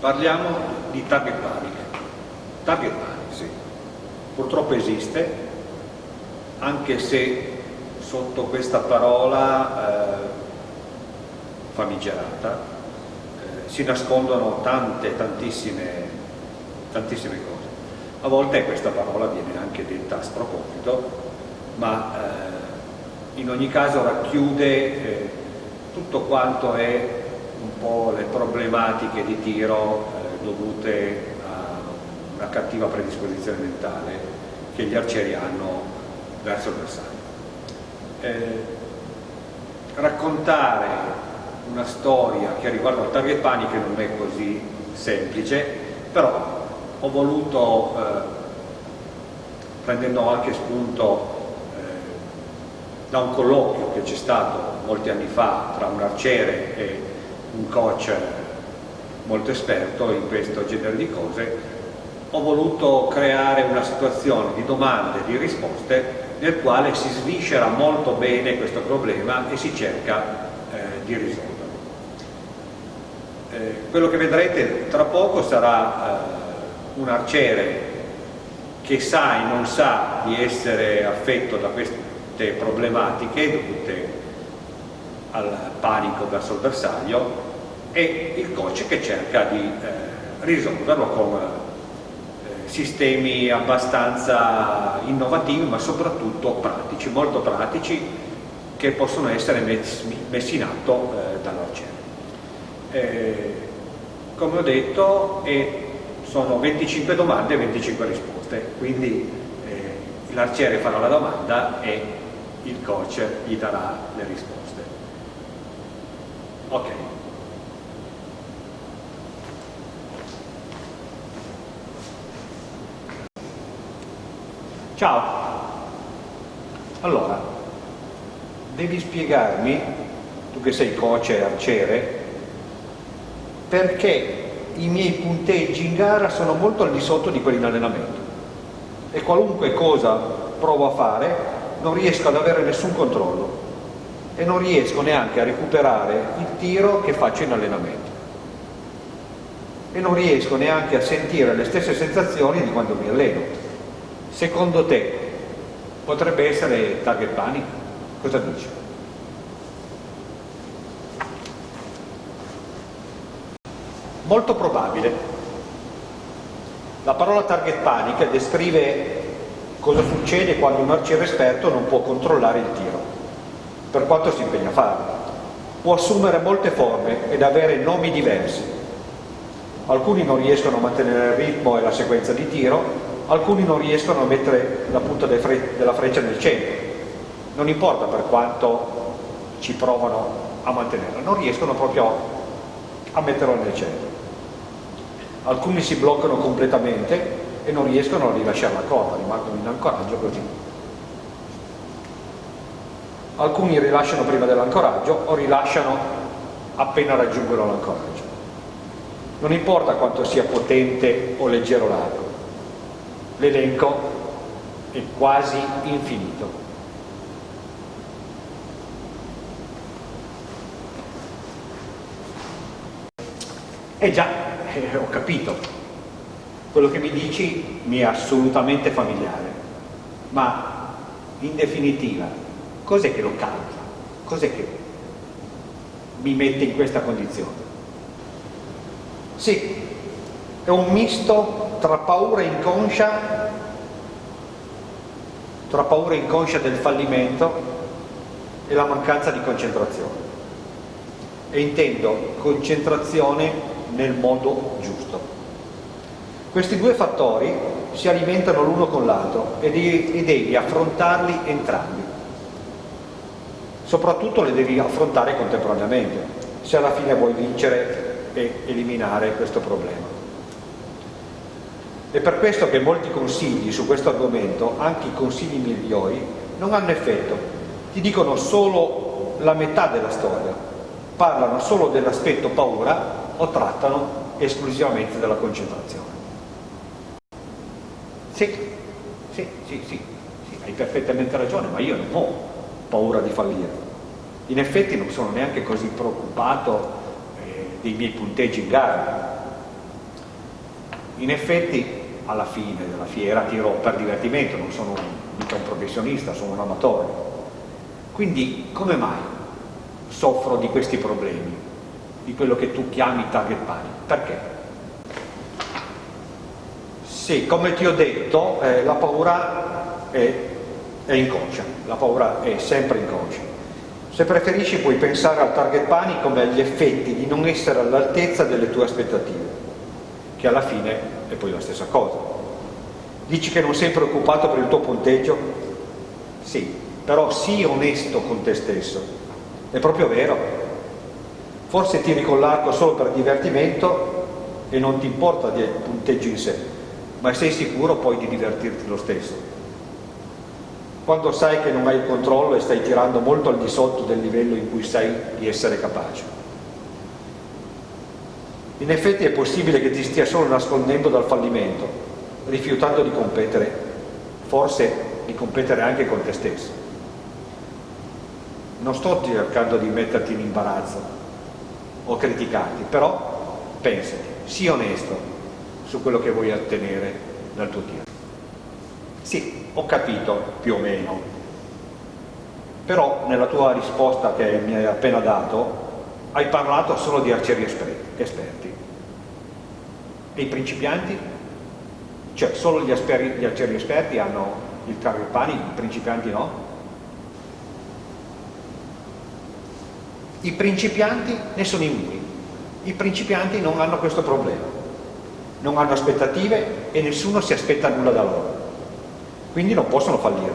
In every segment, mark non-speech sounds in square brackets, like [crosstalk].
Parliamo di target panic. Target panic, sì. Purtroppo esiste, anche se sotto questa parola eh, famigerata eh, si nascondono tante, tantissime, tantissime cose. A volte questa parola viene anche detta a sproposito, ma eh, in ogni caso racchiude eh, tutto quanto è un po' le problematiche di tiro eh, dovute a una cattiva predisposizione mentale che gli arcieri hanno verso il bersaglio. Eh, raccontare una storia che riguarda il target panic non è così semplice, però ho voluto, eh, prendendo anche spunto eh, da un colloquio che c'è stato molti anni fa tra un arciere e un coach molto esperto in questo genere di cose, ho voluto creare una situazione di domande e di risposte nel quale si sviscera molto bene questo problema e si cerca eh, di risolverlo. Eh, quello che vedrete tra poco sarà eh, un arciere che sa e non sa di essere affetto da queste problematiche dovute al panico verso il bersaglio e il coach che cerca di eh, risolverlo con eh, sistemi abbastanza innovativi ma soprattutto pratici, molto pratici che possono essere messi, messi in atto eh, dall'arciere. Eh, come ho detto sono 25 domande e 25 risposte, quindi eh, l'arciere farà la domanda e il coach gli darà le risposte. Ok. Ciao. Allora, devi spiegarmi, tu che sei coach e arciere, perché i miei punteggi in gara sono molto al di sotto di quelli in allenamento. E qualunque cosa provo a fare non riesco ad avere nessun controllo. E non riesco neanche a recuperare il tiro che faccio in allenamento. E non riesco neanche a sentire le stesse sensazioni di quando mi alleno Secondo te potrebbe essere target panic? Cosa dici? Molto probabile. La parola target panic descrive cosa succede quando un arciere esperto non può controllare il tiro, per quanto si impegna a farlo. Può assumere molte forme ed avere nomi diversi. Alcuni non riescono a mantenere il ritmo e la sequenza di tiro, alcuni non riescono a mettere la punta della freccia nel centro, non importa per quanto ci provano a mantenerla, non riescono proprio a metterla nel centro. Alcuni si bloccano completamente e non riescono a rilasciare la corda, rimangono in ancoraggio così. Alcuni rilasciano prima dell'ancoraggio o rilasciano appena raggiungono l'ancoraggio. Non importa quanto sia potente o leggero l'arco, l'elenco è quasi infinito. Eh già, eh, ho capito, quello che mi dici mi è assolutamente familiare, ma in definitiva cos'è che lo causa? Cos'è che mi mette in questa condizione? Sì, è un misto tra paura inconscia tra paura inconscia del fallimento e la mancanza di concentrazione. E intendo concentrazione nel modo giusto. Questi due fattori si alimentano l'uno con l'altro e devi affrontarli entrambi. Soprattutto le devi affrontare contemporaneamente se alla fine vuoi vincere e eliminare questo problema è per questo che molti consigli su questo argomento, anche i consigli migliori, non hanno effetto. Ti dicono solo la metà della storia, parlano solo dell'aspetto paura o trattano esclusivamente della concentrazione. Sì, sì, sì, sì, sì, hai perfettamente ragione, ma io non ho paura di fallire. In effetti non sono neanche così preoccupato eh, dei miei punteggi in gara, In effetti alla fine della fiera tiro per divertimento, non sono mica un professionista, sono un amatore. Quindi come mai soffro di questi problemi, di quello che tu chiami target panic? Perché? Sì, come ti ho detto, eh, la paura è, è inconscia, la paura è sempre inconscia. Se preferisci puoi pensare al target panic come agli effetti di non essere all'altezza delle tue aspettative, che alla fine è poi la stessa cosa. Dici che non sei preoccupato per il tuo punteggio? Sì, però sii onesto con te stesso. È proprio vero. Forse tiri con l'arco solo per divertimento e non ti importa del punteggio in sé ma sei sicuro poi di divertirti lo stesso. Quando sai che non hai il controllo e stai tirando molto al di sotto del livello in cui sai di essere capace. In effetti è possibile che ti stia solo nascondendo dal fallimento, rifiutando di competere, forse di competere anche con te stesso. Non sto cercando di metterti in imbarazzo o criticarti, però pensati, sii onesto, su quello che vuoi ottenere dal tuo tiro. Sì, ho capito più o meno, però nella tua risposta che mi hai appena dato hai parlato solo di arcieri esperti. E i principianti? Cioè solo gli, gli arcieri esperti hanno il target panic, i principianti no? I principianti ne sono immuni, i principianti non hanno questo problema non hanno aspettative e nessuno si aspetta nulla da loro. Quindi non possono fallire.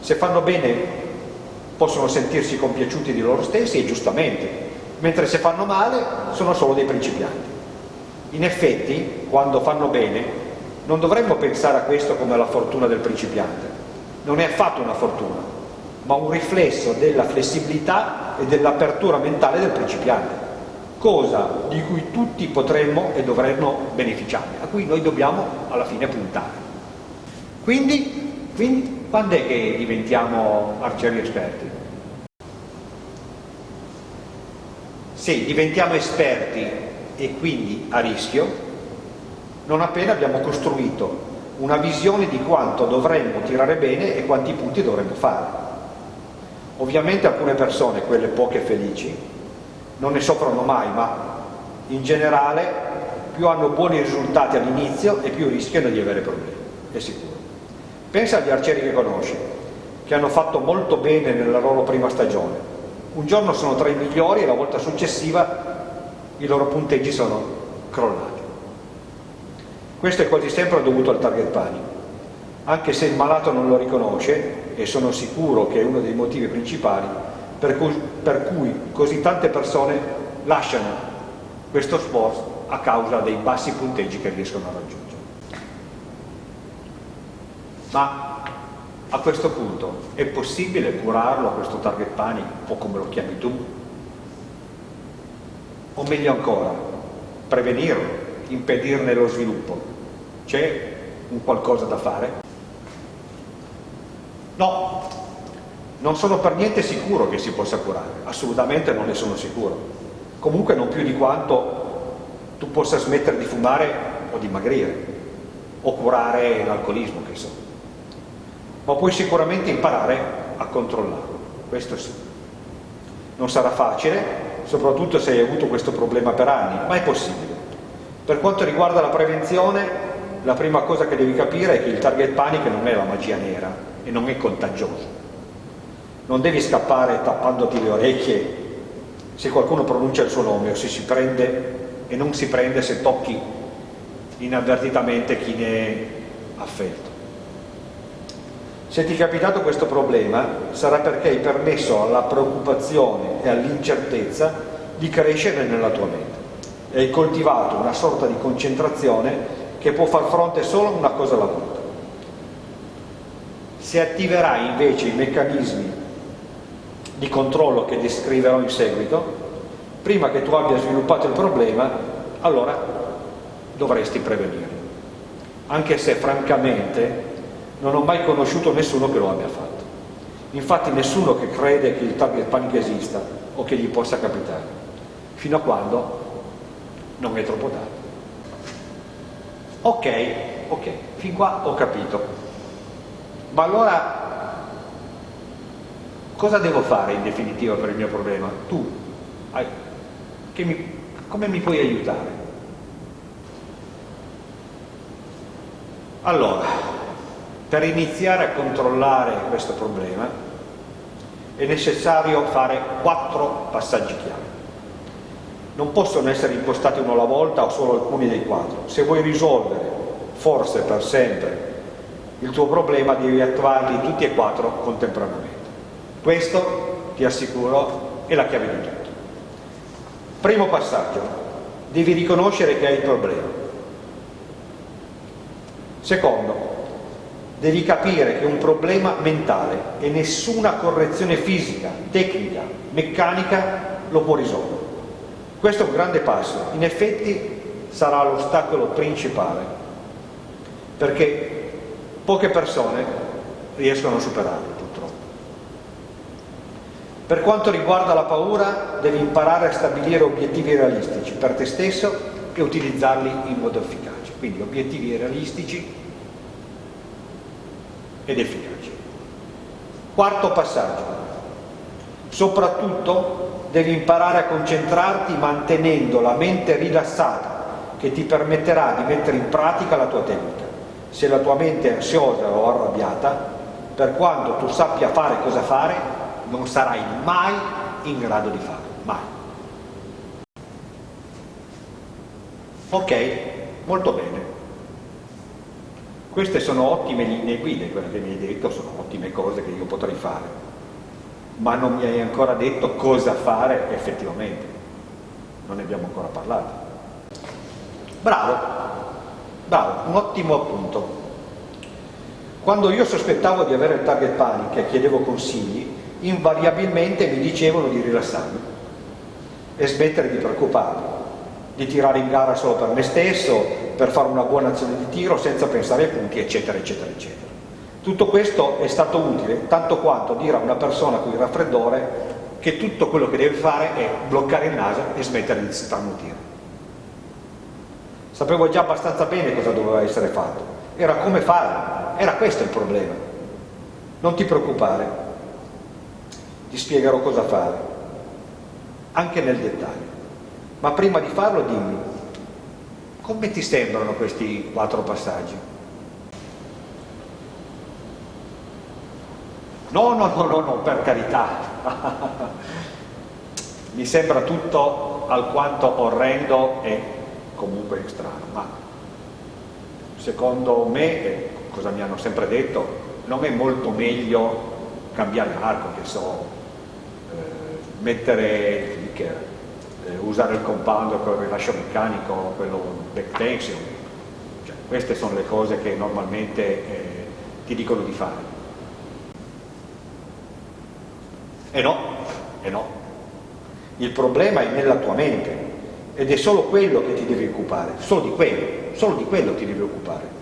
Se fanno bene possono sentirsi compiaciuti di loro stessi e giustamente, mentre se fanno male sono solo dei principianti. In effetti, quando fanno bene, non dovremmo pensare a questo come la fortuna del principiante. Non è affatto una fortuna, ma un riflesso della flessibilità e dell'apertura mentale del principiante cosa di cui tutti potremmo e dovremmo beneficiare, a cui noi dobbiamo alla fine puntare. Quindi, quindi quando è che diventiamo arcieri esperti? Se diventiamo esperti e quindi a rischio, non appena abbiamo costruito una visione di quanto dovremmo tirare bene e quanti punti dovremmo fare. Ovviamente alcune persone, quelle poche felici, non ne soffrono mai, ma in generale più hanno buoni risultati all'inizio e più rischiano di avere problemi, è sicuro. Pensa agli arcieri che conosci, che hanno fatto molto bene nella loro prima stagione. Un giorno sono tra i migliori e la volta successiva i loro punteggi sono crollati. Questo è quasi sempre dovuto al target panic. Anche se il malato non lo riconosce, e sono sicuro che è uno dei motivi principali, per cui, per cui così tante persone lasciano questo sport a causa dei bassi punteggi che riescono a raggiungere. Ma a questo punto è possibile curarlo questo target panic o come lo chiami tu? O meglio ancora, prevenirlo, impedirne lo sviluppo? C'è un qualcosa da fare? No, non sono per niente sicuro che si possa curare, assolutamente non ne sono sicuro. Comunque non più di quanto tu possa smettere di fumare o dimagrire, o curare l'alcolismo, che so. Ma puoi sicuramente imparare a controllarlo, questo sì. Non sarà facile, soprattutto se hai avuto questo problema per anni, ma è possibile. Per quanto riguarda la prevenzione, la prima cosa che devi capire è che il target panic non è la magia nera e non è contagioso non devi scappare tappandoti le orecchie se qualcuno pronuncia il suo nome o se si prende e non si prende se tocchi inavvertitamente chi ne è affetto. Se ti è capitato questo problema sarà perché hai permesso alla preoccupazione e all'incertezza di crescere nella tua mente hai coltivato una sorta di concentrazione che può far fronte solo a una cosa alla volta. Se attiverai invece i meccanismi di controllo che descriverò in seguito, prima che tu abbia sviluppato il problema, allora dovresti prevenirlo. Anche se francamente non ho mai conosciuto nessuno che lo abbia fatto. Infatti nessuno che crede che il target panic esista o che gli possa capitare, fino a quando non è troppo tardi. Ok, ok, fin qua ho capito. Ma allora cosa devo fare in definitiva per il mio problema? Tu, mi, come mi puoi aiutare? Allora, per iniziare a controllare questo problema è necessario fare quattro passaggi chiave. Non possono essere impostati uno alla volta o solo alcuni dei quattro. Se vuoi risolvere, forse per sempre, il tuo problema devi attuarli tutti e quattro contemporaneamente. Questo, ti assicuro, è la chiave di tutto. Primo passaggio, devi riconoscere che hai il problema. Secondo, devi capire che è un problema mentale e nessuna correzione fisica, tecnica, meccanica lo può risolvere. Questo è un grande passo, in effetti sarà l'ostacolo principale, perché poche persone riescono a superarlo purtroppo. Per quanto riguarda la paura, devi imparare a stabilire obiettivi realistici per te stesso e utilizzarli in modo efficace. Quindi obiettivi realistici ed efficaci. Quarto passaggio. Soprattutto devi imparare a concentrarti mantenendo la mente rilassata che ti permetterà di mettere in pratica la tua tecnica. Se la tua mente è ansiosa o arrabbiata, per quanto tu sappia fare cosa fare, non sarai mai in grado di farlo, mai. Ok, molto bene. Queste sono ottime linee guida, quelle che mi hai detto sono ottime cose che io potrei fare, ma non mi hai ancora detto cosa fare effettivamente, non ne abbiamo ancora parlato. Bravo, bravo, un ottimo appunto. Quando io sospettavo di avere il target panic e chiedevo consigli, invariabilmente mi dicevano di rilassarmi e smettere di preoccuparmi, di tirare in gara solo per me stesso, per fare una buona azione di tiro senza pensare ai punti, eccetera, eccetera, eccetera. Tutto questo è stato utile tanto quanto dire a una persona con il raffreddore che tutto quello che deve fare è bloccare il naso e smettere di starnutire. Sapevo già abbastanza bene cosa doveva essere fatto, era come farlo, era questo il problema. Non ti preoccupare, ti spiegherò cosa fare, anche nel dettaglio. Ma prima di farlo dimmi, come ti sembrano questi quattro passaggi? No, no, no, no, no per carità. [laughs] Mi sembra tutto alquanto orrendo e comunque strano, ma secondo me, cosa mi hanno sempre detto, non è molto meglio cambiare arco, che so, eh, mettere il clicker, eh, usare il compound con il rilascio meccanico, quello back tension, cioè, queste sono le cose che normalmente eh, ti dicono di fare. E no, e no. Il problema è nella tua mente ed è solo quello che ti devi occupare, solo di quello, solo di quello ti devi occupare.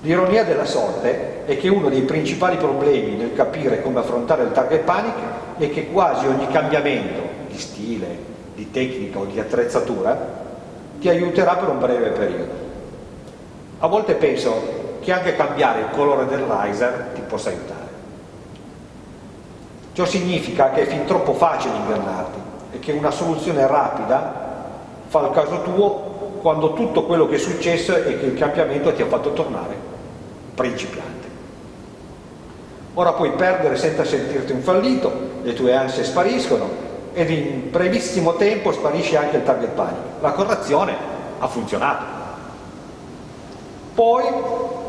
L'ironia della sorte è che uno dei principali problemi nel capire come affrontare il target panic è che quasi ogni cambiamento di stile, di tecnica o di attrezzatura ti aiuterà per un breve periodo. A volte penso che anche cambiare il colore del riser ti possa aiutare. Ciò significa che è fin troppo facile ingannarti e che una soluzione rapida fa il caso tuo quando tutto quello che è successo è che il cambiamento ti ha fatto tornare principiante. Ora puoi perdere senza sentirti un fallito, le tue ansie spariscono ed in brevissimo tempo sparisce anche il target panic. La correzione ha funzionato. Poi,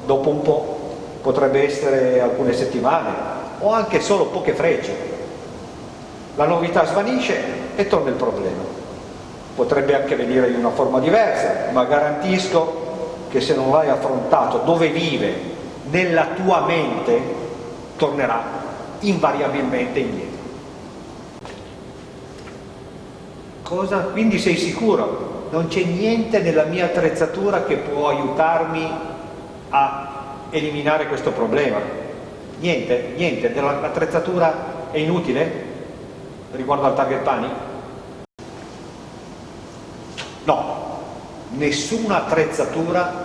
dopo un po', potrebbe essere alcune settimane o anche solo poche frecce, la novità svanisce e torna il problema. Potrebbe anche venire in una forma diversa, ma garantisco che se non l'hai affrontato dove vive, nella tua mente, tornerà invariabilmente indietro. Cosa? Quindi sei sicuro? Non c'è niente nella mia attrezzatura che può aiutarmi a eliminare questo problema? Niente? Niente? L'attrezzatura è inutile riguardo al target panic? No, nessuna attrezzatura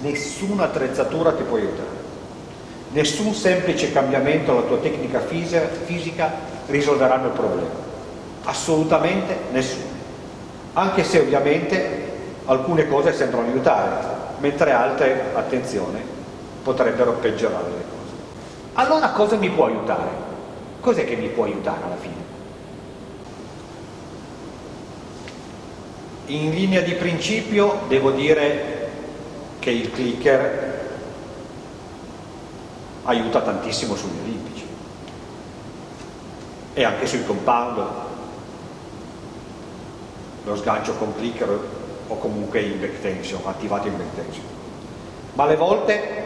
nessuna attrezzatura ti può aiutare. Nessun semplice cambiamento alla tua tecnica fisica risolveranno il problema. Assolutamente nessuno. Anche se ovviamente alcune cose sembrano aiutare, mentre altre, attenzione, potrebbero peggiorare le cose. Allora cosa mi può aiutare? Cos'è che mi può aiutare alla fine? In linea di principio devo dire che il clicker aiuta tantissimo sugli olimpici e anche sui compound lo sgancio con clicker o comunque in back tension, attivato in back tension ma alle volte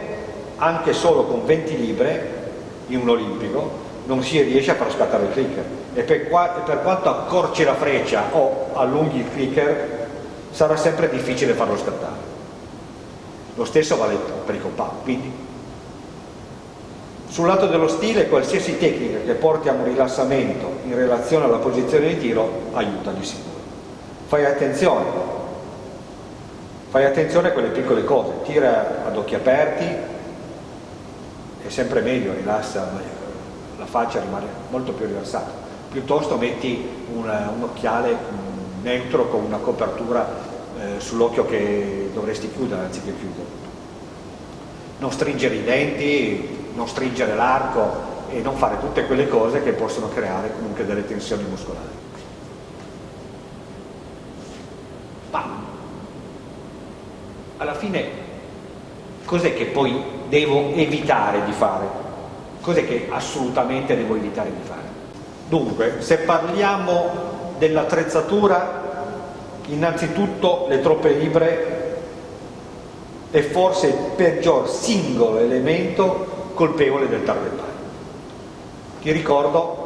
anche solo con 20 libre in un olimpico non si riesce a far scattare il clicker e per, qua, per quanto accorci la freccia o allunghi il clicker sarà sempre difficile farlo scattare lo stesso vale per i compagni. Quindi, sul lato dello stile, qualsiasi tecnica che porti a un rilassamento in relazione alla posizione di tiro aiuta di sicuro. Fai attenzione, fai attenzione a quelle piccole cose, tira ad occhi aperti, è sempre meglio, rilassa, la faccia rimane molto più rilassata. Piuttosto metti un, un occhiale neutro con una copertura eh, sull'occhio che dovresti chiudere anziché chiudere. Non stringere i denti, non stringere l'arco e non fare tutte quelle cose che possono creare comunque delle tensioni muscolari. Ma alla fine cos'è che poi devo evitare di fare? Cos'è che assolutamente devo evitare di fare? Dunque, se parliamo dell'attrezzatura innanzitutto le troppe libre è forse il peggior singolo elemento colpevole del target pari. Ti ricordo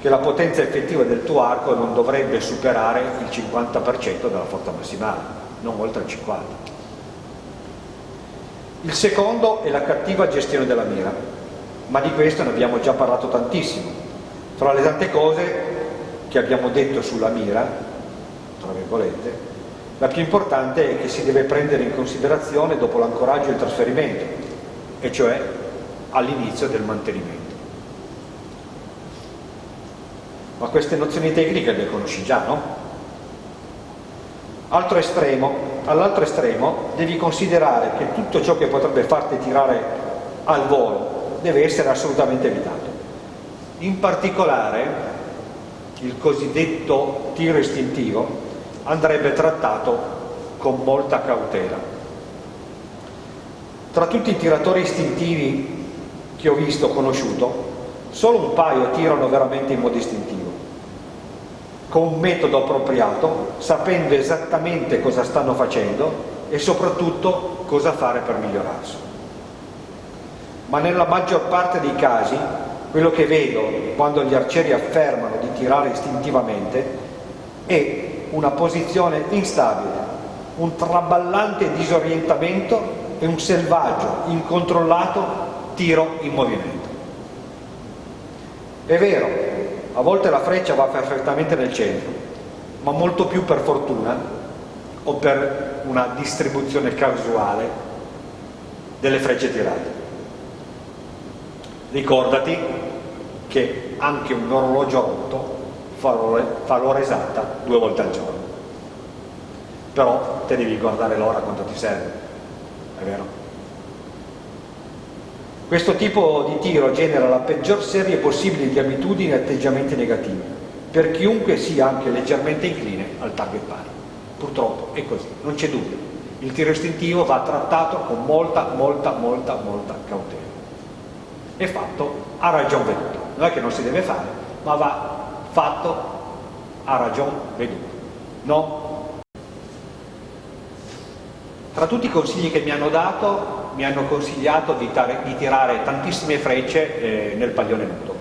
che la potenza effettiva del tuo arco non dovrebbe superare il 50% della forza massimale, non oltre il 50%. Il secondo è la cattiva gestione della mira, ma di questo ne abbiamo già parlato tantissimo. Fra le tante cose che abbiamo detto sulla mira, tra virgolette, la più importante è che si deve prendere in considerazione dopo l'ancoraggio e il trasferimento, e cioè all'inizio del mantenimento. Ma queste nozioni tecniche le conosci già, no? Altro estremo, all'altro estremo devi considerare che tutto ciò che potrebbe farti tirare al volo deve essere assolutamente evitato. In particolare il cosiddetto tiro istintivo andrebbe trattato con molta cautela. Tra tutti i tiratori istintivi che ho visto, conosciuto, solo un paio tirano veramente in modo istintivo, con un metodo appropriato, sapendo esattamente cosa stanno facendo e soprattutto cosa fare per migliorarsi. Ma nella maggior parte dei casi, quello che vedo quando gli arcieri affermano di tirare istintivamente è una posizione instabile, un traballante disorientamento e un selvaggio, incontrollato tiro in movimento. È vero, a volte la freccia va perfettamente nel centro, ma molto più per fortuna o per una distribuzione casuale delle frecce tirate. Ricordati che anche un orologio rotto fa l'ora esatta due volte al giorno. Però te devi guardare l'ora quanto ti serve, è vero? Questo tipo di tiro genera la peggior serie possibile di abitudini e atteggiamenti negativi, per chiunque sia anche leggermente incline al target pari. Purtroppo è così, non c'è dubbio. Il tiro istintivo va trattato con molta, molta, molta, molta cautela. È fatto a ragion veduta. Non è che non si deve fare, ma va fatto a ragion veduta. No? Tra tutti i consigli che mi hanno dato, mi hanno consigliato di, di tirare tantissime frecce eh, nel paglione nudo,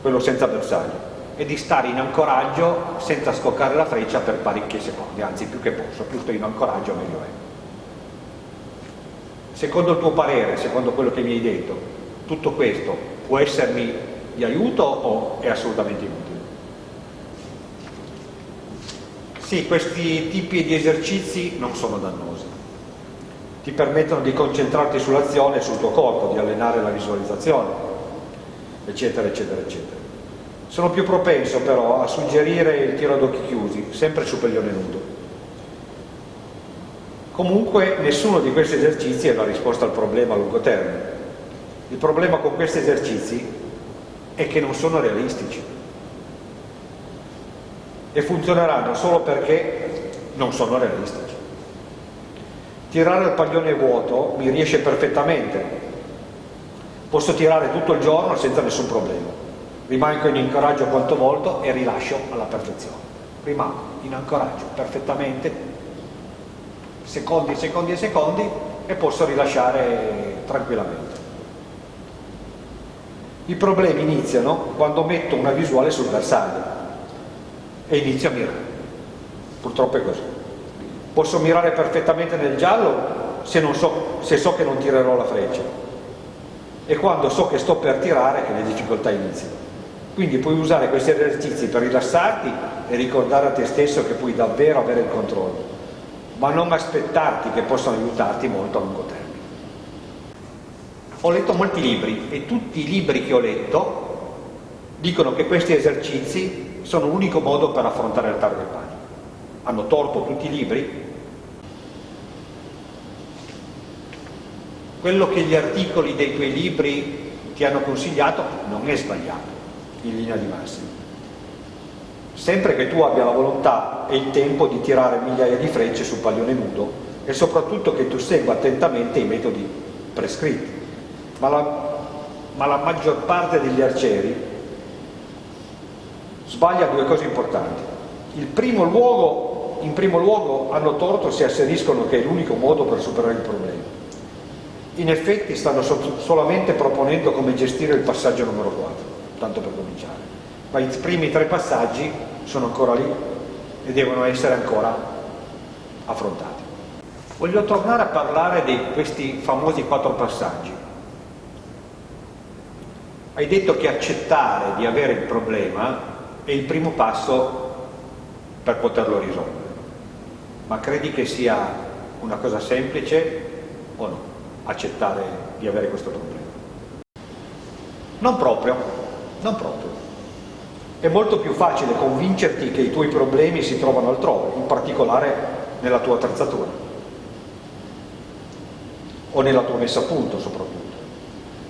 quello senza bersaglio, e di stare in ancoraggio senza scoccare la freccia per parecchi secondi, anzi più che posso, più sto in ancoraggio meglio è. Secondo il tuo parere, secondo quello che mi hai detto, tutto questo può essermi di aiuto o è assolutamente inutile? Sì, questi tipi di esercizi non sono dannosi. Ti permettono di concentrarti sull'azione e sul tuo corpo, di allenare la visualizzazione, eccetera, eccetera, eccetera. Sono più propenso però a suggerire il tiro ad occhi chiusi, sempre su pellione nudo. Comunque nessuno di questi esercizi è la risposta al problema a lungo termine. Il problema con questi esercizi è che non sono realistici e funzioneranno solo perché non sono realistici. Tirare il paglione vuoto mi riesce perfettamente, posso tirare tutto il giorno senza nessun problema rimango in incoraggio quanto volto e rilascio alla perfezione. Rimango in ancoraggio perfettamente, secondi, secondi e secondi, e posso rilasciare tranquillamente. I problemi iniziano quando metto una visuale sul bersaglio e inizio a mirare. Purtroppo è così. Posso mirare perfettamente nel giallo se, so, se so che non tirerò la freccia e quando so che sto per tirare che le difficoltà iniziano. Quindi puoi usare questi esercizi per rilassarti e ricordare a te stesso che puoi davvero avere il controllo, ma non aspettarti che possano aiutarti molto a lungo termine. Ho letto molti libri e tutti i libri che ho letto dicono che questi esercizi sono l'unico modo per affrontare il target. Hanno torto tutti i libri? Quello che gli articoli dei tuoi libri ti hanno consigliato non è sbagliato in linea di massima. Sempre che tu abbia la volontà e il tempo di tirare migliaia di frecce sul paglione nudo e soprattutto che tu segua attentamente i metodi prescritti. Ma la, ma la maggior parte degli arcieri sbaglia due cose importanti. Primo luogo, in primo luogo hanno torto se asseriscono che è l'unico modo per superare il problema. In effetti stanno solamente proponendo come gestire il passaggio numero 4 tanto per cominciare. Ma i primi tre passaggi sono ancora lì e devono essere ancora affrontati. Voglio tornare a parlare di questi famosi quattro passaggi. Hai detto che accettare di avere il problema è il primo passo per poterlo risolvere. Ma credi che sia una cosa semplice o no? Accettare di avere questo problema? Non proprio. Non proprio. È molto più facile convincerti che i tuoi problemi si trovano altrove, in particolare nella tua attrezzatura o nella tua messa a punto soprattutto.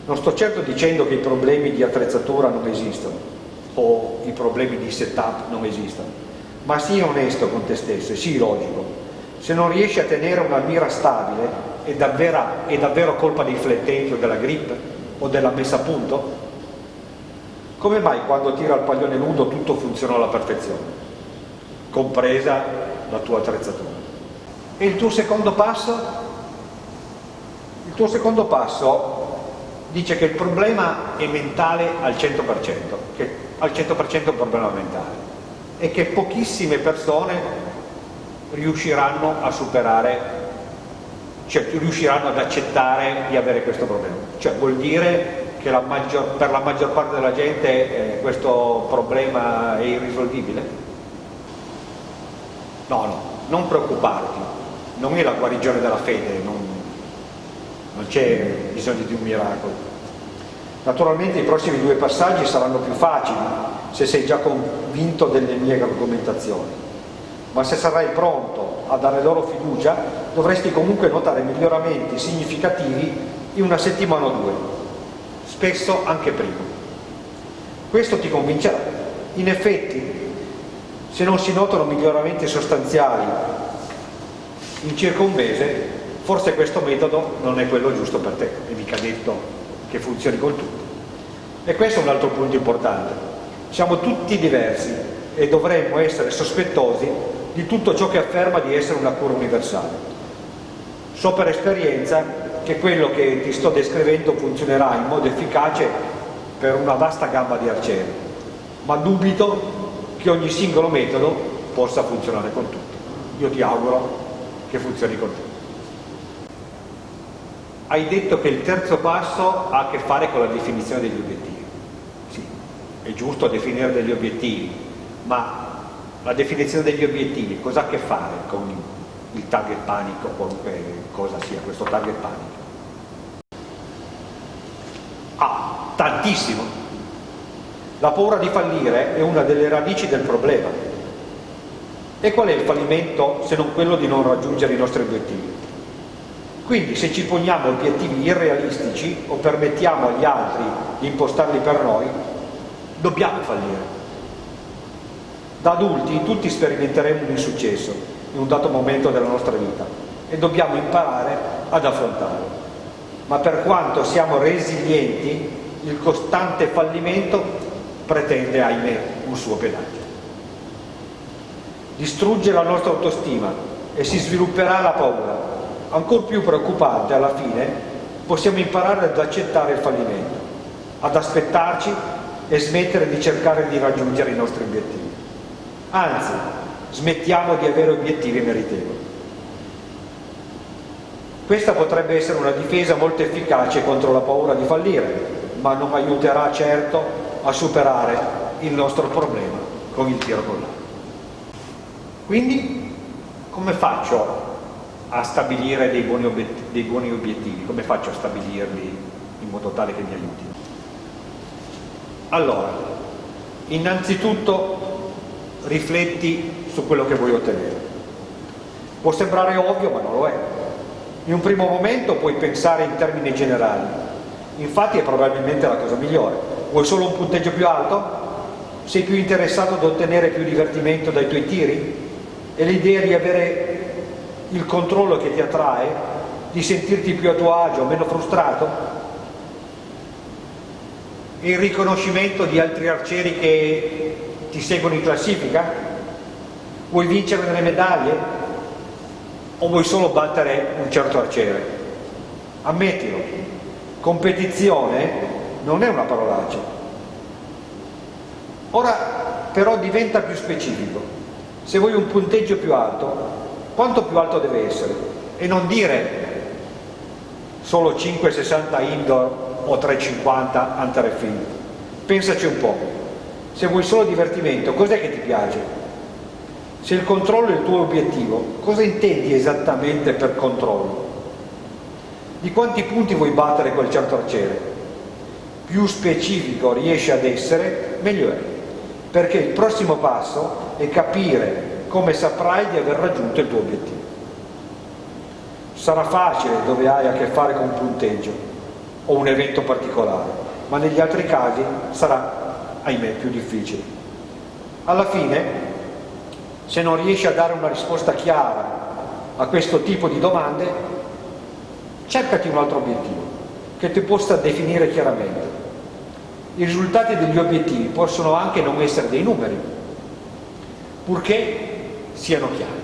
Non sto certo dicendo che i problemi di attrezzatura non esistono o i problemi di setup non esistono, ma sii onesto con te stesso e sii logico. Se non riesci a tenere una mira stabile è davvero, è davvero colpa dei flettenti o della grip o della messa a punto? Come mai quando tira il paglione nudo tutto funziona alla perfezione, compresa la tua attrezzatura? E il tuo secondo passo? Il tuo secondo passo dice che il problema è mentale al 100%, che al 100% è un problema mentale e che pochissime persone riusciranno a superare, cioè riusciranno ad accettare di avere questo problema. Cioè vuol dire che la maggior, per la maggior parte della gente eh, questo problema è irrisolvibile? No, no, non preoccuparti, non è la guarigione della fede, non, non c'è bisogno di un miracolo. Naturalmente i prossimi due passaggi saranno più facili se sei già convinto delle mie argomentazioni, ma se sarai pronto a dare loro fiducia dovresti comunque notare miglioramenti significativi in una settimana o due spesso anche prima. Questo ti convincerà. In effetti, se non si notano miglioramenti sostanziali in circa un mese, forse questo metodo non è quello giusto per te, è mica detto che funzioni con tutti. E questo è un altro punto importante. Siamo tutti diversi e dovremmo essere sospettosi di tutto ciò che afferma di essere una cura universale. So per esperienza che quello che ti sto descrivendo funzionerà in modo efficace per una vasta gamma di arcieri, ma dubito che ogni singolo metodo possa funzionare con tutti. Io ti auguro che funzioni con tutti. Hai detto che il terzo passo ha a che fare con la definizione degli obiettivi. È giusto definire degli obiettivi, ma la definizione degli obiettivi, cosa ha a che fare con il target panico, qualunque cosa sia questo target panico? Ah, tantissimo. La paura di fallire è una delle radici del problema. E qual è il fallimento se non quello di non raggiungere i nostri obiettivi? Quindi se ci poniamo obiettivi irrealistici o permettiamo agli altri di impostarli per noi, dobbiamo fallire. Da adulti tutti sperimenteremo un insuccesso in un dato momento della nostra vita e dobbiamo imparare ad affrontarlo. Ma per quanto siamo resilienti, il costante fallimento pretende, ahimè, un suo pedaggio. Distrugge la nostra autostima e si svilupperà la paura, ancora più preoccupante alla fine, possiamo imparare ad accettare il fallimento, ad aspettarci e smettere di cercare di raggiungere i nostri obiettivi. Anzi, smettiamo di avere obiettivi meritevoli. Questa potrebbe essere una difesa molto efficace contro la paura di fallire, ma non aiuterà certo a superare il nostro problema con il tiro con l'arco. Quindi, come faccio a stabilire dei buoni, obiettivi, come faccio a stabilirli in modo tale che mi aiuti? Allora, innanzitutto rifletti su quello che vuoi ottenere. Può sembrare ovvio, ma non lo è. In un primo momento puoi pensare in termini generali, infatti è probabilmente la cosa migliore. Vuoi solo un punteggio più alto? Sei più interessato ad ottenere più divertimento dai tuoi tiri? E l'idea di avere il controllo che ti attrae, di sentirti più a tuo agio, meno frustrato, il riconoscimento di altri arcieri che ti seguono in classifica, vuoi vincere delle medaglie o vuoi solo battere un certo arciere? Ammettilo, competizione non è una parolaccia. Ora però diventa più specifico. Se vuoi un punteggio più alto, quanto più alto deve essere e non dire solo 5,60 indoor o 3,50 under e field pensaci un po' se vuoi solo divertimento cos'è che ti piace? se il controllo è il tuo obiettivo cosa intendi esattamente per controllo? di quanti punti vuoi battere quel certo arciere? più specifico riesci ad essere meglio è perché il prossimo passo è capire come saprai di aver raggiunto il tuo obiettivo. Sarà facile dove hai a che fare con un punteggio o un evento particolare, ma negli altri casi sarà, ahimè, più difficile. Alla fine, se non riesci a dare una risposta chiara a questo tipo di domande, cercati un altro obiettivo che ti possa definire chiaramente. I risultati degli obiettivi possono anche non essere dei numeri, purché siano chiari.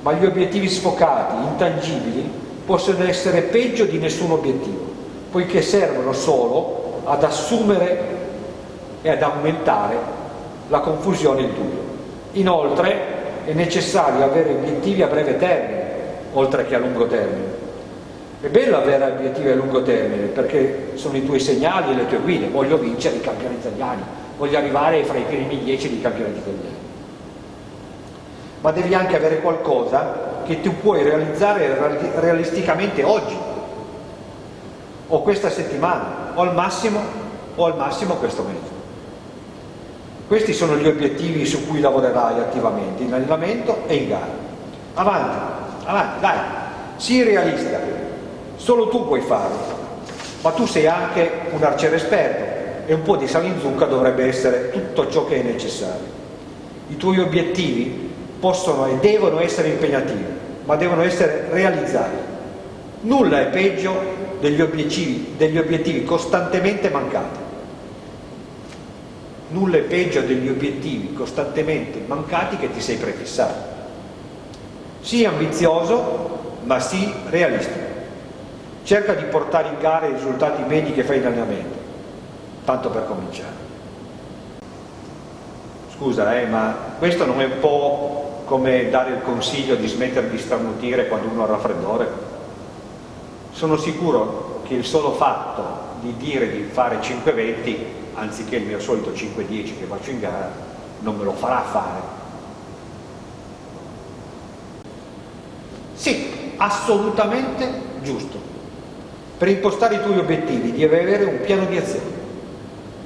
Ma gli obiettivi sfocati, intangibili, possono essere peggio di nessun obiettivo, poiché servono solo ad assumere e ad aumentare la confusione e il dubbio. Inoltre è necessario avere obiettivi a breve termine, oltre che a lungo termine. È bello avere obiettivi a lungo termine perché sono i tuoi segnali e le tue guide. Voglio vincere i campionati italiani, voglio arrivare fra i primi dieci dei campionati italiani ma devi anche avere qualcosa che tu puoi realizzare realisticamente oggi o questa settimana o al massimo, o al massimo questo mese. Questi sono gli obiettivi su cui lavorerai attivamente in allenamento e in gara. Avanti, avanti, dai, sii realista, solo tu puoi farlo, ma tu sei anche un arciere esperto e un po' di sale in zucca dovrebbe essere tutto ciò che è necessario. I tuoi obiettivi possono e devono essere impegnativi, ma devono essere realizzati. Nulla è peggio degli obiettivi, degli obiettivi costantemente mancati. Nulla è peggio degli obiettivi costantemente mancati che ti sei prefissato. Sii ambizioso, ma sii realistico. Cerca di portare in gara i risultati medi che fai in allenamento, tanto per cominciare. Scusa, eh, ma questo non è un po' come dare il consiglio di smettere di starnutire quando uno ha raffreddore. Sono sicuro che il solo fatto di dire di fare 5-20 anziché il mio solito 5-10 che faccio in gara non me lo farà fare. Sì, assolutamente giusto. Per impostare i tuoi obiettivi devi avere un piano di azione.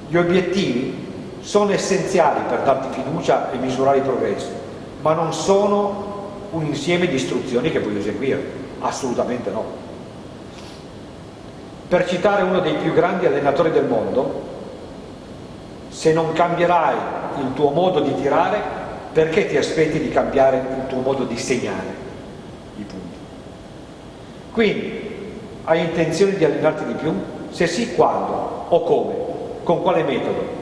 Gli obiettivi sono essenziali per darti fiducia e misurare i progressi, ma non sono un insieme di istruzioni che puoi eseguire, assolutamente no. Per citare uno dei più grandi allenatori del mondo, se non cambierai il tuo modo di tirare, perché ti aspetti di cambiare il tuo modo di segnare i punti? Quindi, hai intenzione di allenarti di più? Se sì, quando? O come? Con quale metodo?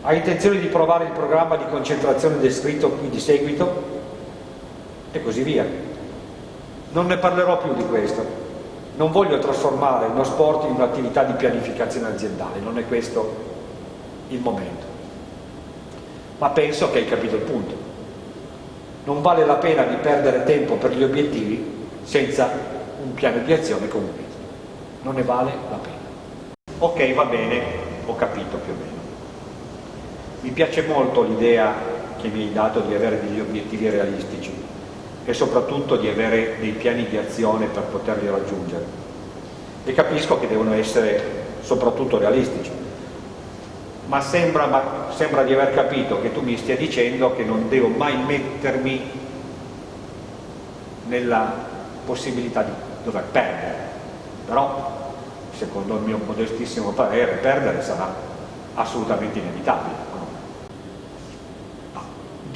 Hai intenzione di provare il programma di concentrazione descritto qui di seguito? E così via. Non ne parlerò più di questo. Non voglio trasformare uno sport in un'attività di pianificazione aziendale, non è questo il momento. Ma penso che hai capito il punto. Non vale la pena di perdere tempo per gli obiettivi senza un piano di azione metodo. Non ne vale la pena. Ok, va bene, ho capito più o meno. Mi piace molto l'idea che mi hai dato di avere degli obiettivi realistici e soprattutto di avere dei piani di azione per poterli raggiungere. E capisco che devono essere soprattutto realistici, ma sembra, ma sembra di aver capito che tu mi stia dicendo che non devo mai mettermi nella possibilità di dover perdere, però secondo il mio modestissimo parere perdere sarà assolutamente inevitabile.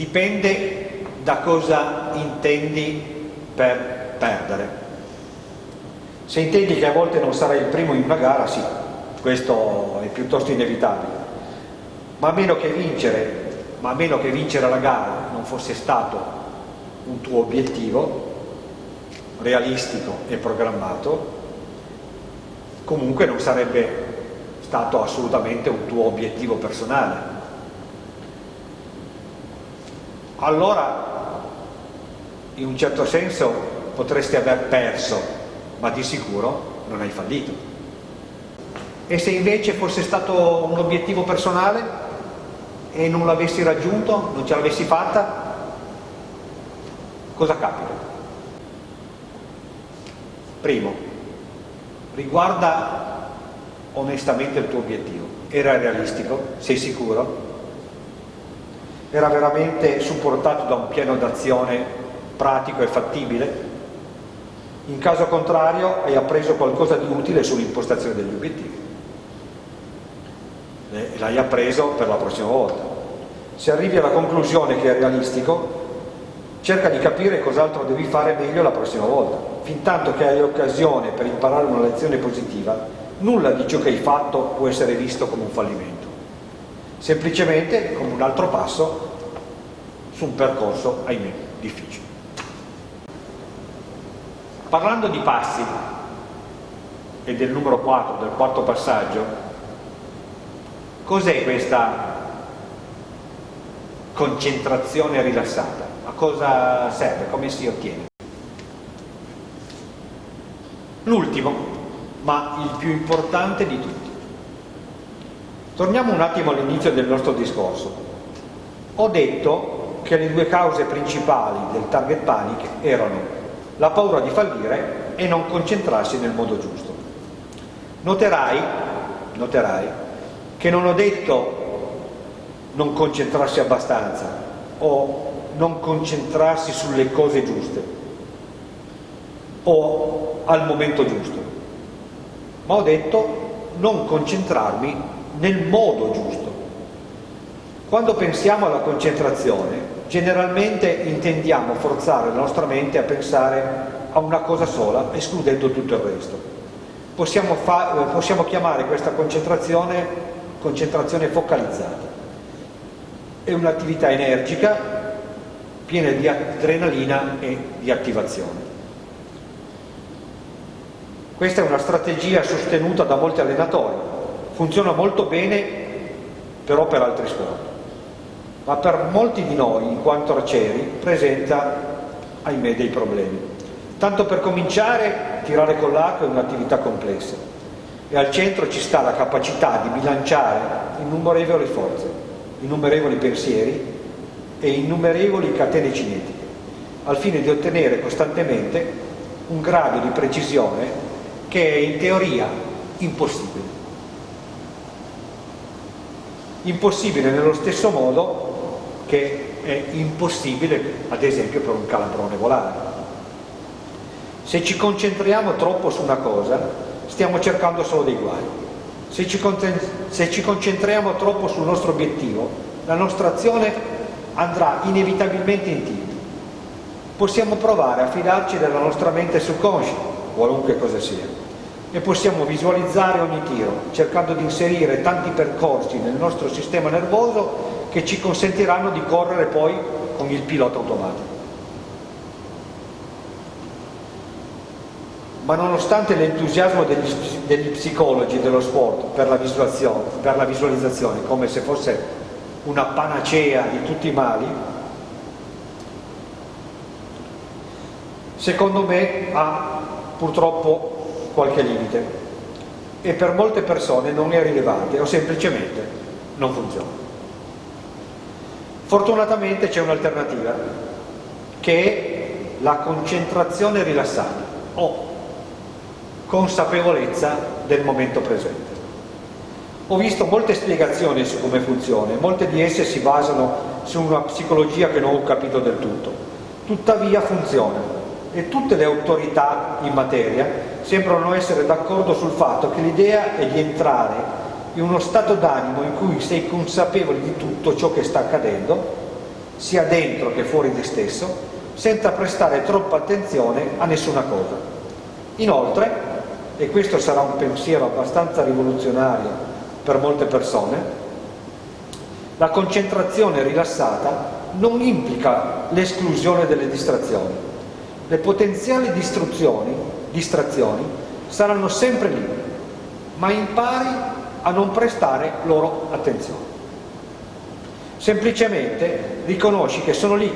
Dipende da cosa intendi per perdere. Se intendi che a volte non sarai il primo in una gara, sì, questo è piuttosto inevitabile ma a meno che vincere, ma meno che vincere la gara non fosse stato un tuo obiettivo realistico e programmato, comunque non sarebbe stato assolutamente un tuo obiettivo personale. Allora, in un certo senso, potresti aver perso, ma di sicuro non hai fallito. E se invece fosse stato un obiettivo personale, e non l'avessi raggiunto, non ce l'avessi fatta, cosa capita? Primo, riguarda onestamente il tuo obiettivo. Era realistico? Sei sicuro? Era veramente supportato da un piano d'azione pratico e fattibile? In caso contrario hai appreso qualcosa di utile sull'impostazione degli obiettivi l'hai appreso per la prossima volta. Se arrivi alla conclusione che è realistico, cerca di capire cos'altro devi fare meglio la prossima volta. Fin tanto che hai occasione per imparare una lezione positiva, nulla di ciò che hai fatto può essere visto come un fallimento. Semplicemente come un altro passo su un percorso, ahimè, difficile. Parlando di passi e del numero 4, del quarto passaggio, Cos'è questa concentrazione rilassata? A cosa serve? Come si ottiene? L'ultimo, ma il più importante di tutti. Torniamo un attimo all'inizio del nostro discorso. Ho detto che le due cause principali del target panic erano la paura di fallire e non concentrarsi nel modo giusto. Noterai, noterai che non ho detto non concentrarsi abbastanza o non concentrarsi sulle cose giuste o al momento giusto, ma ho detto non concentrarmi nel modo giusto. Quando pensiamo alla concentrazione, generalmente intendiamo forzare la nostra mente a pensare a una cosa sola, escludendo tutto il resto. Possiamo, possiamo chiamare questa concentrazione concentrazione focalizzata. È un'attività energica, piena di adrenalina e di attivazione. Questa è una strategia sostenuta da molti allenatori, funziona molto bene però per altri sport, ma per molti di noi, in quanto arcieri, presenta, ahimè, dei problemi. Tanto per cominciare, tirare con l'arco è un'attività complessa, e al centro ci sta la capacità di bilanciare innumerevoli forze, innumerevoli pensieri e innumerevoli catene cinetiche, al fine di ottenere costantemente un grado di precisione che è in teoria impossibile. Impossibile nello stesso modo che è impossibile, ad esempio, per un calabrone volare. Se ci concentriamo troppo su una cosa, stiamo cercando solo dei guai. Se ci, se ci concentriamo troppo sul nostro obiettivo, la nostra azione andrà inevitabilmente in tilt. Possiamo provare a fidarci della nostra mente subconscia, qualunque cosa sia, e possiamo visualizzare ogni tiro, cercando di inserire tanti percorsi nel nostro sistema nervoso che ci consentiranno di correre poi con il pilota automatico. ma nonostante l'entusiasmo degli, degli, psicologi dello sport per la, per la visualizzazione, come se fosse una panacea di tutti i mali, secondo me ha purtroppo qualche limite e per molte persone non è rilevante o semplicemente non funziona. Fortunatamente c'è un'alternativa che è la concentrazione rilassata o consapevolezza del momento presente. Ho visto molte spiegazioni su come funziona, molte di esse si basano su una psicologia che non ho capito del tutto. Tuttavia funziona e tutte le autorità in materia sembrano essere d'accordo sul fatto che l'idea è di entrare in uno stato d'animo in cui sei consapevole di tutto ciò che sta accadendo, sia dentro che fuori di stesso, senza prestare troppa attenzione a nessuna cosa. Inoltre, e questo sarà un pensiero abbastanza rivoluzionario per molte persone, la concentrazione rilassata non implica l'esclusione delle distrazioni. Le potenziali distrazioni, distrazioni saranno sempre lì, ma impari a non prestare loro attenzione. Semplicemente riconosci che sono lì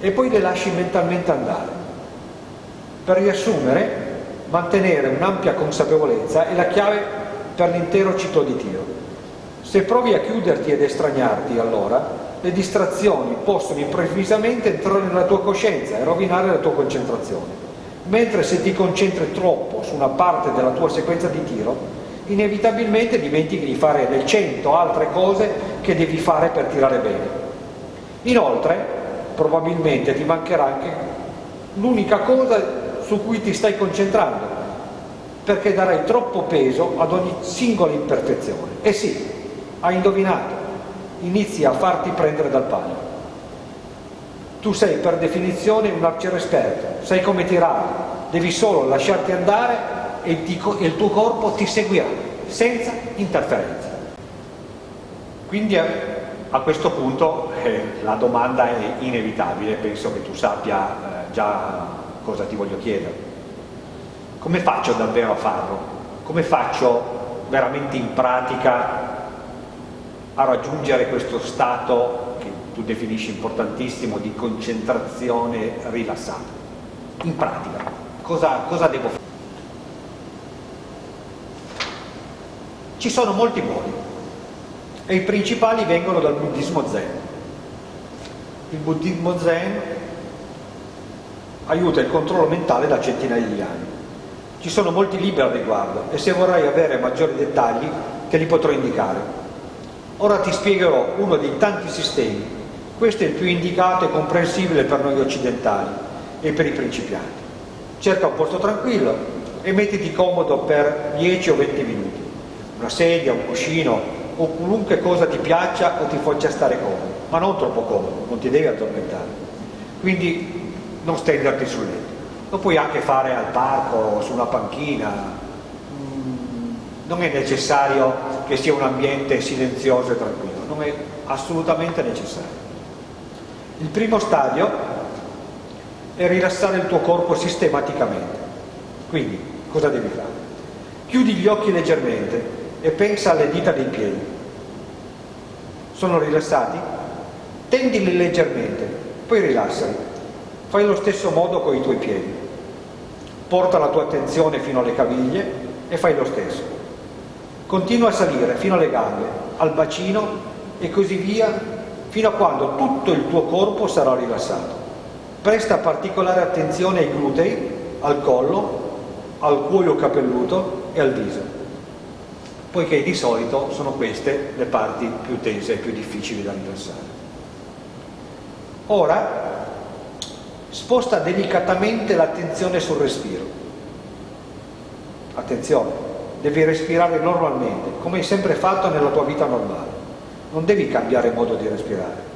e poi le lasci mentalmente andare. Per riassumere, mantenere un'ampia consapevolezza è la chiave per l'intero ciclo di tiro. Se provi a chiuderti ed estraniarti, allora le distrazioni possono improvvisamente entrare nella tua coscienza e rovinare la tua concentrazione. Mentre se ti concentri troppo su una parte della tua sequenza di tiro, inevitabilmente dimentichi di fare le cento altre cose che devi fare per tirare bene. Inoltre, probabilmente ti mancherà anche l'unica cosa su cui ti stai concentrando, perché darai troppo peso ad ogni singola imperfezione. E sì, hai indovinato, inizi a farti prendere dal palo. Tu sei per definizione un arciere esperto, sai come tirare, devi solo lasciarti andare e il tuo corpo ti seguirà, senza interferenze. Quindi a questo punto [laughs] eh, la domanda è inevitabile, penso che tu sappia eh, già cosa ti voglio chiedere come faccio davvero a farlo? Come faccio veramente in pratica a raggiungere questo stato tu definisci importantissimo di concentrazione rilassata? In pratica, cosa, cosa devo fare? Ci sono molti modi e i principali vengono dal buddismo zen. Il buddismo zen aiuta il controllo mentale da centinaia di anni ci sono molti libri al riguardo e se vorrai avere maggiori dettagli te li potrò indicare. Ora ti spiegherò uno dei tanti sistemi. Questo è il più indicato e comprensibile per noi occidentali e per i principianti. Cerca un posto tranquillo e mettiti comodo per 10 o 20 minuti. Una sedia, un cuscino o qualunque cosa ti piaccia o ti faccia stare comodo, ma non troppo comodo, non ti devi addormentare. Quindi non stenderti sul letto lo puoi anche fare al parco o su una panchina, mm, non è necessario che sia un ambiente silenzioso e tranquillo, non è assolutamente necessario. Il primo stadio è rilassare il tuo corpo sistematicamente. Quindi, cosa devi fare? Chiudi gli occhi leggermente e pensa alle dita dei piedi. Sono rilassati? Tendili leggermente, poi rilassali. Fai lo stesso modo con i tuoi piedi. Porta la tua attenzione fino alle caviglie e fai lo stesso. Continua a salire fino alle gambe, al bacino e così via fino a quando tutto il tuo corpo sarà rilassato. Presta particolare attenzione ai glutei, al collo, al cuoio capelluto e al viso, poiché di solito sono queste le parti più tese e più difficili da rilassare. Ora sposta delicatamente l'attenzione sul respiro. Attenzione, devi respirare normalmente, come hai sempre fatto nella tua vita normale. Non devi cambiare modo di respirare.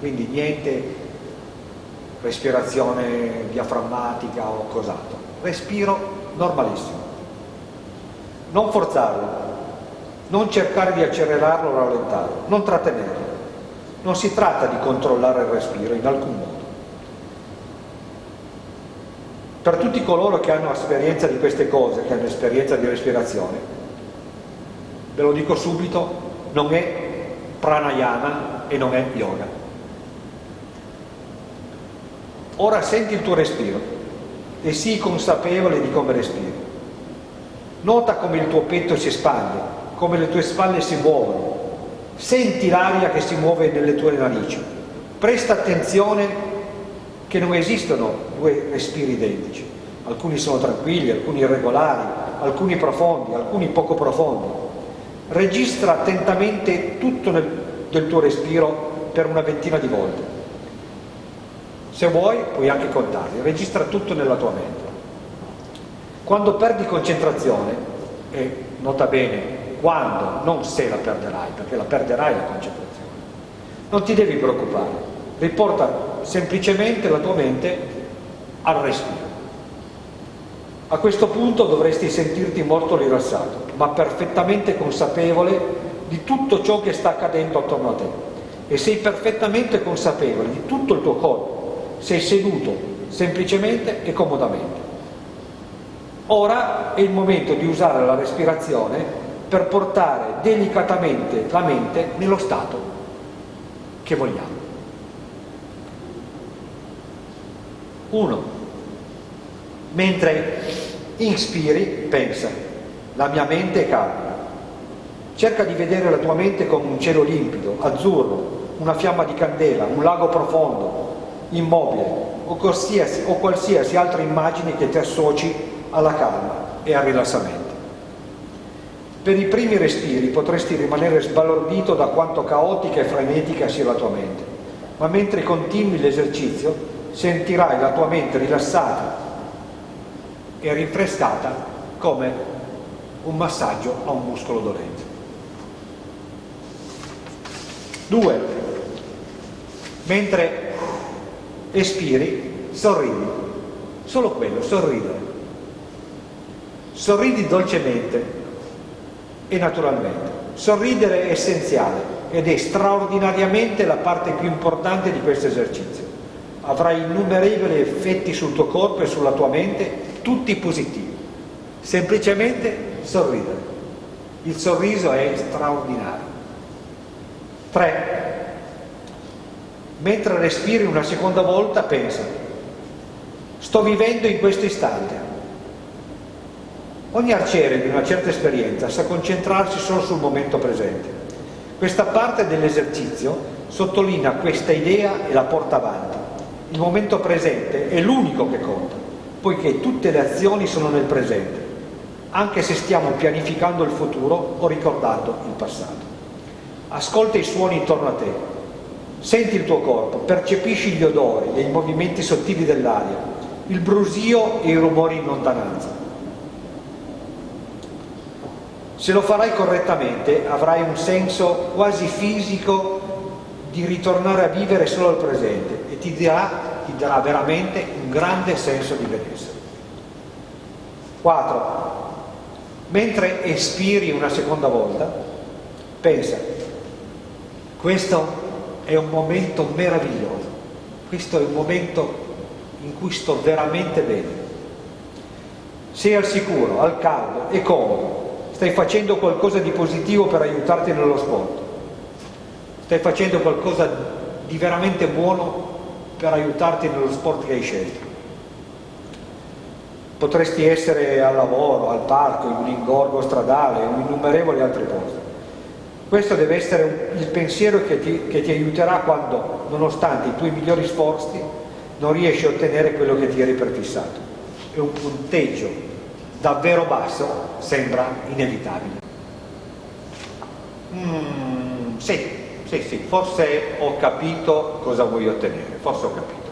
Quindi niente respirazione diaframmatica o cos'altro. Respiro normalissimo. Non forzarlo, non cercare di accelerarlo o rallentarlo, non trattenerlo. Non si tratta di controllare il respiro in alcun modo. Per tutti coloro che hanno esperienza di queste cose, che hanno esperienza di respirazione, ve lo dico subito, non è pranayama e non è yoga. Ora senti il tuo respiro e sii consapevole di come respiri. Nota come il tuo petto si espande, come le tue spalle si muovono. Senti l'aria che si muove nelle tue narici. Presta attenzione che non esistono due respiri identici. Alcuni sono tranquilli, alcuni irregolari, alcuni profondi, alcuni poco profondi. Registra attentamente tutto nel, del tuo respiro per una ventina di volte. Se vuoi puoi anche contarli, registra tutto nella tua mente. Quando perdi concentrazione, e nota bene quando, non se la perderai, perché la perderai la concentrazione, non ti devi preoccupare, riporta semplicemente la tua mente al respiro. A questo punto dovresti sentirti molto rilassato, ma perfettamente consapevole di tutto ciò che sta accadendo attorno a te e sei perfettamente consapevole di tutto il tuo corpo, sei seduto semplicemente e comodamente. Ora è il momento di usare la respirazione per portare delicatamente la mente nello stato che vogliamo. 1. Mentre inspiri, pensa, la mia mente è calma. Cerca di vedere la tua mente come un cielo limpido, azzurro, una fiamma di candela, un lago profondo, immobile o qualsiasi, o qualsiasi altra immagine che ti associ alla calma e al rilassamento. Per i primi respiri potresti rimanere sbalordito da quanto caotica e frenetica sia la tua mente, ma mentre continui l'esercizio sentirai la tua mente rilassata e rinfrescata come un massaggio a un muscolo dolente. 2. Mentre espiri, sorridi. Solo quello, sorridere. Sorridi dolcemente e naturalmente. Sorridere è essenziale ed è straordinariamente la parte più importante di questo esercizio avrai innumerevoli effetti sul tuo corpo e sulla tua mente, tutti positivi. Semplicemente sorridere. Il sorriso è straordinario. 3. Mentre respiri una seconda volta pensa, sto vivendo in questo istante. Ogni arciere di una certa esperienza sa concentrarsi solo sul momento presente. Questa parte dell'esercizio sottolinea questa idea e la porta avanti il momento presente è l'unico che conta, poiché tutte le azioni sono nel presente, anche se stiamo pianificando il futuro o ricordando il passato. Ascolta i suoni intorno a te, senti il tuo corpo, percepisci gli odori e i movimenti sottili dell'aria, il brusio e i rumori in lontananza. Se lo farai correttamente avrai un senso quasi fisico di ritornare a vivere solo al presente e ti darà, ti darà veramente un grande senso di benessere. 4. Mentre espiri una seconda volta, pensa, questo è un momento meraviglioso, questo è un momento in cui sto veramente bene. Sei al sicuro, al caldo e comodo, stai facendo qualcosa di positivo per aiutarti nello sport stai facendo qualcosa di veramente buono per aiutarti nello sport che hai scelto. Potresti essere al lavoro, al parco, in un ingorgo stradale in innumerevoli altre cose. Questo deve essere il pensiero che ti, che ti aiuterà quando, nonostante i tuoi migliori sforzi, non riesci a ottenere quello che ti eri prefissato. E un punteggio davvero basso sembra inevitabile. Mm, sì, sì, sì, forse ho capito cosa vuoi ottenere, forse ho capito.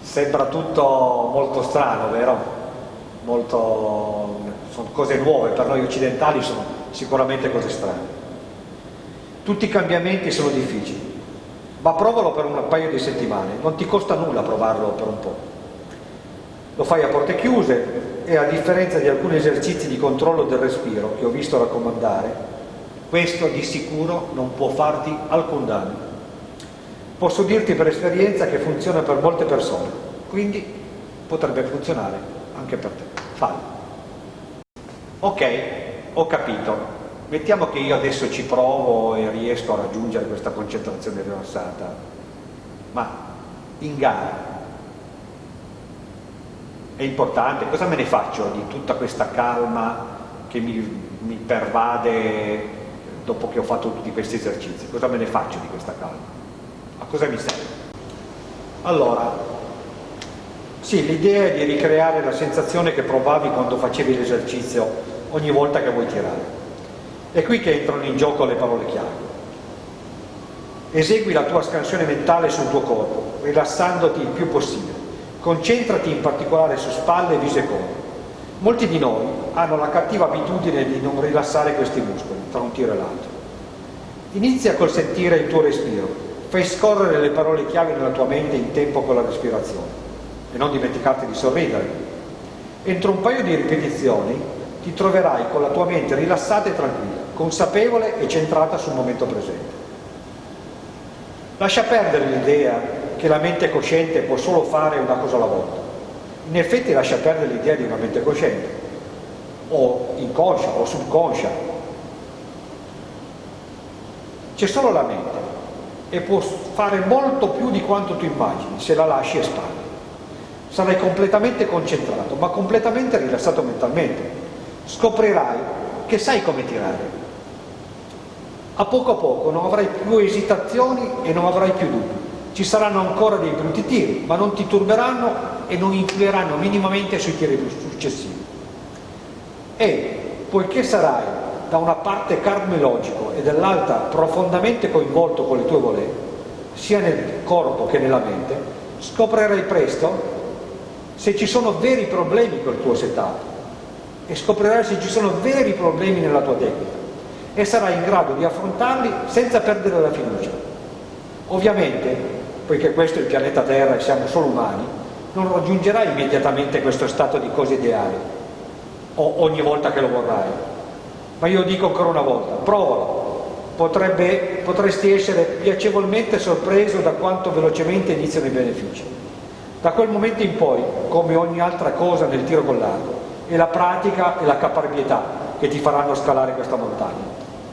Sembra tutto molto strano, vero? molto, sono cose nuove, per noi occidentali sono sicuramente cose strane. Tutti i cambiamenti sono difficili, ma provalo per un paio di settimane, non ti costa nulla provarlo per un po'. Lo fai a porte chiuse e a differenza di alcuni esercizi di controllo del respiro che ho visto raccomandare, questo di sicuro non può farti alcun danno. Posso dirti per esperienza che funziona per molte persone, quindi potrebbe funzionare anche per te. Fallo. Ok, ho capito. Mettiamo che io adesso ci provo e riesco a raggiungere questa concentrazione rilassata, ma in gara è importante, cosa me ne faccio di tutta questa calma che mi, mi pervade dopo che ho fatto tutti questi esercizi? Cosa me ne faccio di questa calma? A cosa mi serve? Allora, sì, l'idea è di ricreare la sensazione che provavi quando facevi l'esercizio ogni volta che vuoi tirare. È qui che entrano in gioco le parole chiave. Esegui la tua scansione mentale sul tuo corpo, rilassandoti il più possibile. Concentrati in particolare su spalle, viso e collo. Molti di noi hanno la cattiva abitudine di non rilassare questi muscoli tra un tiro e l'altro. Inizia col sentire il tuo respiro, fai scorrere le parole chiave nella tua mente in tempo con la respirazione e non dimenticarti di sorridere. Entro un paio di ripetizioni ti troverai con la tua mente rilassata e tranquilla, consapevole e centrata sul momento presente. Lascia perdere l'idea che la mente cosciente può solo fare una cosa alla volta. In effetti lascia perdere l'idea di una mente cosciente, o inconscia o subconscia. C'è solo la mente e può fare molto più di quanto tu immagini se la lasci espandere sarai completamente concentrato, ma completamente rilassato mentalmente. Scoprirai che sai come tirare. A poco a poco non avrai più esitazioni e non avrai più dubbi. Ci saranno ancora dei brutti tiri, ma non ti turberanno e non influiranno minimamente sui tiri successivi. E poiché sarai da una parte cardiologico e dall'altra profondamente coinvolto con le tue voler, sia nel corpo che nella mente, scoprirai presto se ci sono veri problemi col tuo setup e scoprirai se ci sono veri problemi nella tua tecnica e sarai in grado di affrontarli senza perdere la fiducia. Ovviamente, poiché questo è il pianeta Terra e siamo solo umani, non raggiungerai immediatamente questo stato di cose ideali o ogni volta che lo vorrai. Ma io dico ancora una volta, provalo, Potrebbe, potresti essere piacevolmente sorpreso da quanto velocemente iniziano i benefici. Da quel momento in poi, come ogni altra cosa nel tiro con l'arco, è la pratica e la caparbietà che ti faranno scalare questa montagna.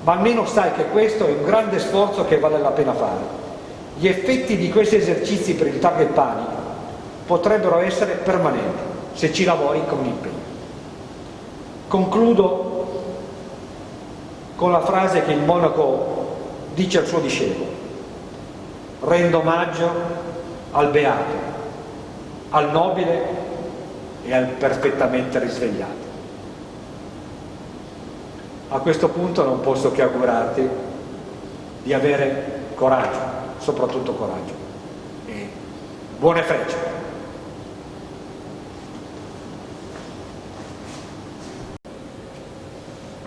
Ma almeno sai che questo è un grande sforzo che vale la pena fare. Gli effetti di questi esercizi per il target panic potrebbero essere permanenti se ci lavori con impegno. Concludo con la frase che il monaco dice al suo discepolo. Rendo omaggio al beato al nobile e al perfettamente risvegliato. A questo punto non posso che augurarti di avere coraggio, soprattutto coraggio. E buone frecce.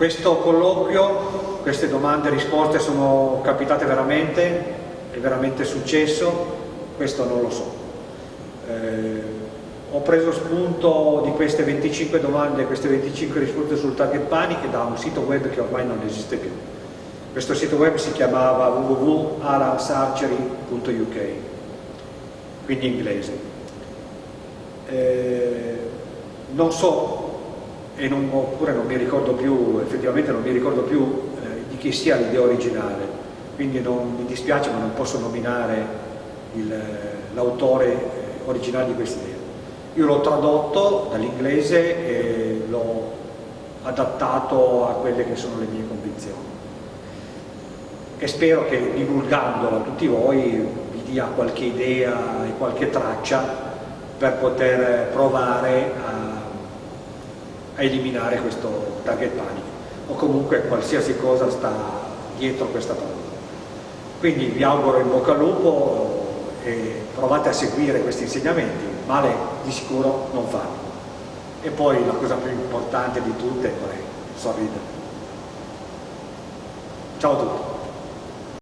Questo colloquio, queste domande e risposte sono capitate veramente, è veramente successo, questo non lo so. Eh, ho preso spunto di queste 25 domande, queste 25 risposte sul target panic da un sito web che ormai non esiste più. Questo sito web si chiamava www.alarchargery.uk, quindi inglese. Eh, non so, non, oppure non mi ricordo più, effettivamente non mi ricordo più eh, di chi sia l'idea originale, quindi non, mi dispiace ma non posso nominare l'autore originali di questa idea. Io l'ho tradotto dall'inglese e l'ho adattato a quelle che sono le mie convinzioni e spero che divulgandolo a tutti voi vi dia qualche idea e qualche traccia per poter provare a, a eliminare questo target panic o comunque qualsiasi cosa sta dietro questa parola. Quindi vi auguro in bocca al lupo e provate a seguire questi insegnamenti, male di sicuro non fanno. E poi la cosa più importante di tutte è sorridere. Ciao a tutti.